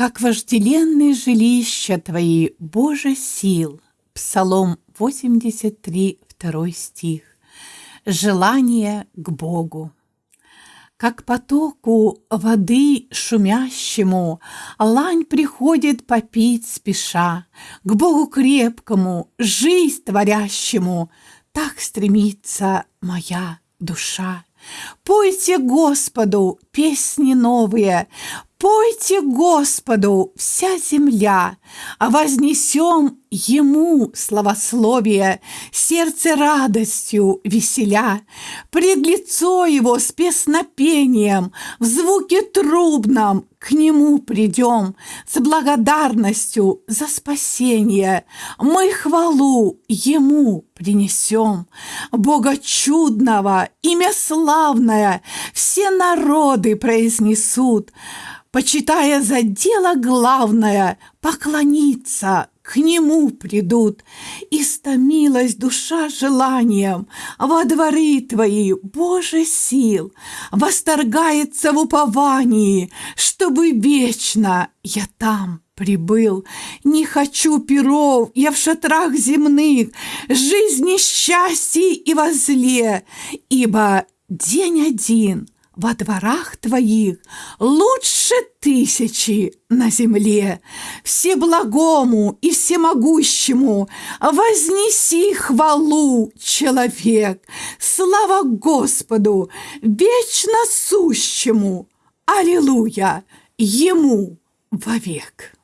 Как вожделенные жилища Твои, Боже сил. Псалом 83, 2 стих. Желание к Богу. Как потоку воды шумящему Лань приходит попить спеша, К Богу крепкому, жизнь творящему, Так стремится моя душа. Пойте Господу песни новые, Пойте Господу вся земля, а вознесем Ему славословие, сердце радостью веселя. Пред лицо Его с песнопением, в звуке трубном к Нему придем, с благодарностью за спасение. Мы хвалу Ему принесем. Бога чудного, имя славное, все народы произнесут – почитая за дело главное, поклониться к нему придут. Истомилась душа желанием во дворы твои, Боже сил, восторгается в уповании, чтобы вечно я там прибыл. Не хочу перов, я в шатрах земных, жизни счастье и возле, ибо день один — во дворах твоих лучше тысячи на земле. Всеблагому и всемогущему вознеси хвалу, человек. Слава Господу, вечно сущему. Аллилуйя, Ему вовек.